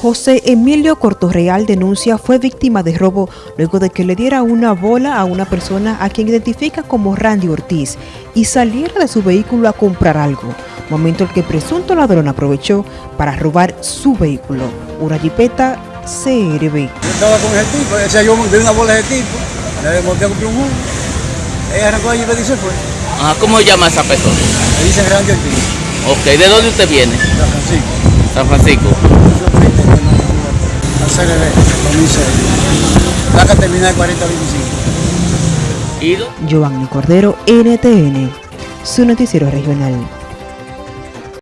José Emilio Cortorreal denuncia fue víctima de robo luego de que le diera una bola a una persona a quien identifica como Randy Ortiz y saliera de su vehículo a comprar algo, momento en que presunto ladrón aprovechó para robar su vehículo, una jipeta CRB. Yo estaba con ese tipo, o sea, yo vi una bola de ese tipo, le monté a comprar un jugo, ella arrancó allí y se fue. Ajá, ¿cómo llama esa persona? Le dice Randy Ortiz, Ok, ¿de dónde usted viene? San Francisco. San Francisco. Al CRB, 2006. Placa terminal 4025. ¿Ido? Giovanni Cordero, NTN, su noticiero regional.